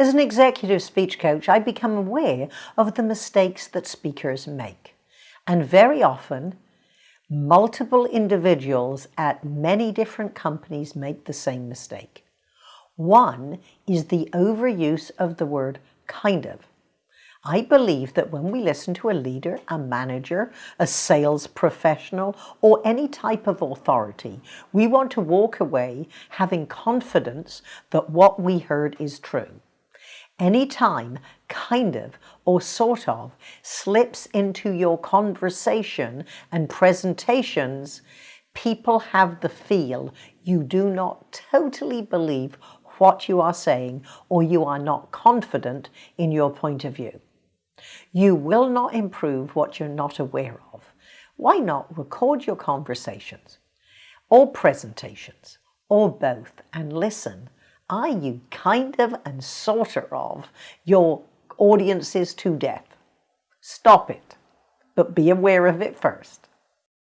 As an executive speech coach, I become aware of the mistakes that speakers make. And very often, multiple individuals at many different companies make the same mistake. One is the overuse of the word kind of. I believe that when we listen to a leader, a manager, a sales professional, or any type of authority, we want to walk away having confidence that what we heard is true. Anytime kind of or sort of slips into your conversation and presentations, people have the feel you do not totally believe what you are saying or you are not confident in your point of view. You will not improve what you're not aware of. Why not record your conversations or presentations or both and listen? Are you kind of and sort of your audiences to death? Stop it, but be aware of it first.